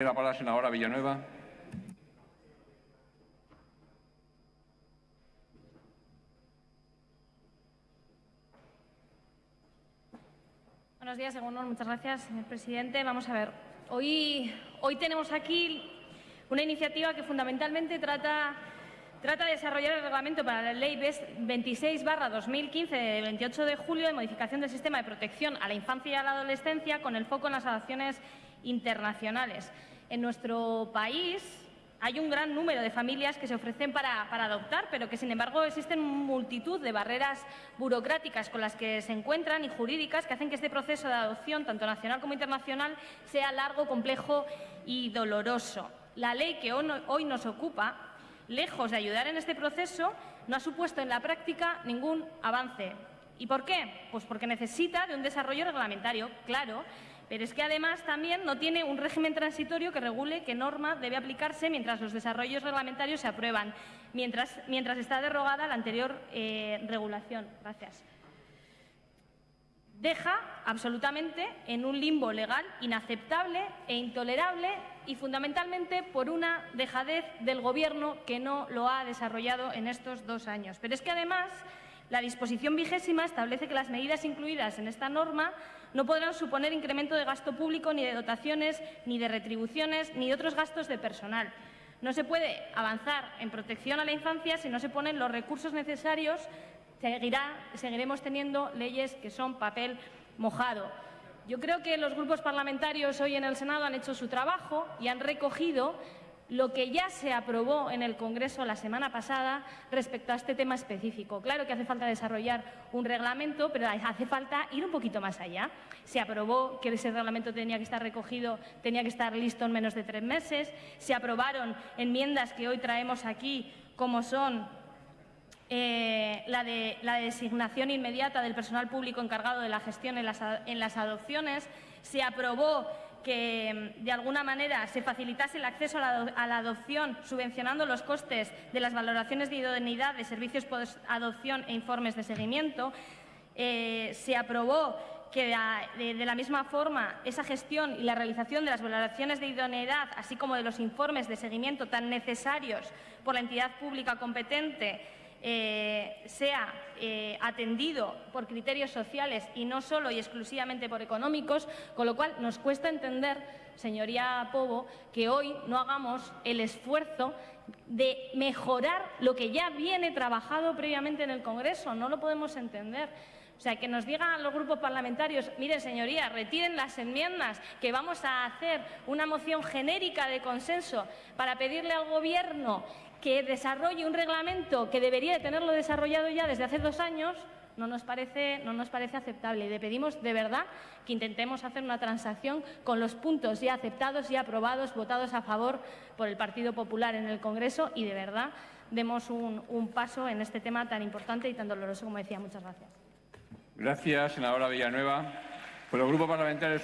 La palabra senadora Villanueva. Buenos días, Egunon. Muchas gracias, señor presidente. Vamos a ver. Hoy, hoy tenemos aquí una iniciativa que fundamentalmente trata, trata de desarrollar el reglamento para la Ley 26-2015 de 28 de julio de modificación del sistema de protección a la infancia y a la adolescencia con el foco en las adopciones internacionales. En nuestro país hay un gran número de familias que se ofrecen para, adoptar, pero que, sin embargo, existen multitud de barreras burocráticas con las que se encuentran y jurídicas que hacen que este proceso de adopción, tanto nacional como internacional, sea largo, complejo y doloroso. La ley que hoy nos ocupa, lejos de ayudar en este proceso, no ha supuesto en la práctica ningún avance. ¿Y por qué? Pues porque necesita de un desarrollo reglamentario, claro, pero es que además también no tiene un régimen transitorio que regule qué norma debe aplicarse mientras los desarrollos reglamentarios se aprueban, mientras, mientras está derogada la anterior eh, regulación. Gracias. Deja absolutamente en un limbo legal inaceptable e intolerable y fundamentalmente por una dejadez del Gobierno que no lo ha desarrollado en estos dos años. Pero es que además la disposición vigésima establece que las medidas incluidas en esta norma no podrán suponer incremento de gasto público, ni de dotaciones, ni de retribuciones, ni de otros gastos de personal. No se puede avanzar en protección a la infancia si no se ponen los recursos necesarios. seguiremos teniendo leyes que son papel mojado. Yo creo que los grupos parlamentarios hoy en el Senado han hecho su trabajo y han recogido lo que ya se aprobó en el Congreso la semana pasada respecto a este tema específico. Claro que hace falta desarrollar un reglamento, pero hace falta ir un poquito más allá. Se aprobó que ese reglamento tenía que estar recogido, tenía que estar listo en menos de tres meses. Se aprobaron enmiendas que hoy traemos aquí, como son eh, la, de, la designación inmediata del personal público encargado de la gestión en las adopciones. Se aprobó que mm, de alguna manera se facilitase el acceso a la, adopción subvencionando los costes de las valoraciones de idoneidad de servicios post-adopción e informes de seguimiento. Eh, se aprobó que de, la misma forma esa gestión y la realización de las valoraciones de idoneidad, así como de los informes de seguimiento tan necesarios por la entidad pública competente, eh, sea eh, atendido por criterios sociales y no solo y exclusivamente por económicos, con lo cual nos cuesta entender, señoría Pobo, que hoy no hagamos el esfuerzo de mejorar lo que ya viene trabajado previamente en el Congreso. No lo podemos entender. O sea, que nos digan los grupos parlamentarios, miren, señoría, retiren las enmiendas, que vamos a hacer una moción genérica de consenso para pedirle al Gobierno que desarrolle un reglamento que debería de tenerlo desarrollado ya desde hace dos años, no nos parece, no nos parece aceptable. Y le pedimos de verdad que intentemos hacer una transacción con los puntos ya aceptados y aprobados, votados a favor por el Partido Popular en el Congreso y de verdad demos un paso en este tema tan importante y tan doloroso como decía. Muchas gracias. Gracias, senadora Villanueva. Por el Grupo Parlamentario